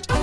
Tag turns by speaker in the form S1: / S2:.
S1: like.